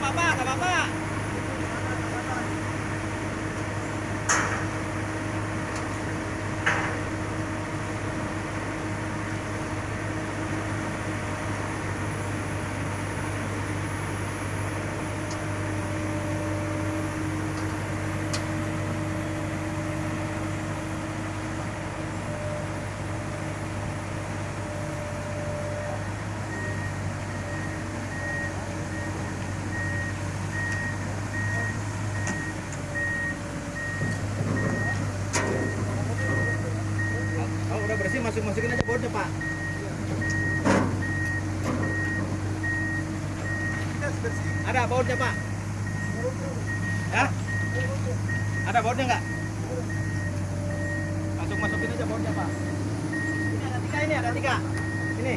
怎么办？怎么办 bersih masuk masukin aja bautnya pak. Ada bautnya pak? Ya ada bautnya nggak? Masuk masukin aja bautnya pak. Ini ada tiga ini ada tiga. Ini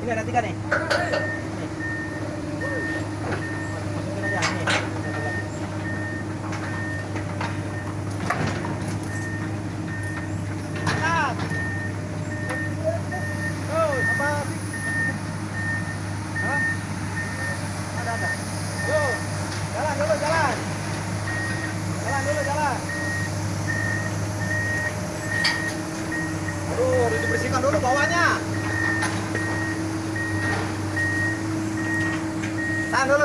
ini ada tiga nih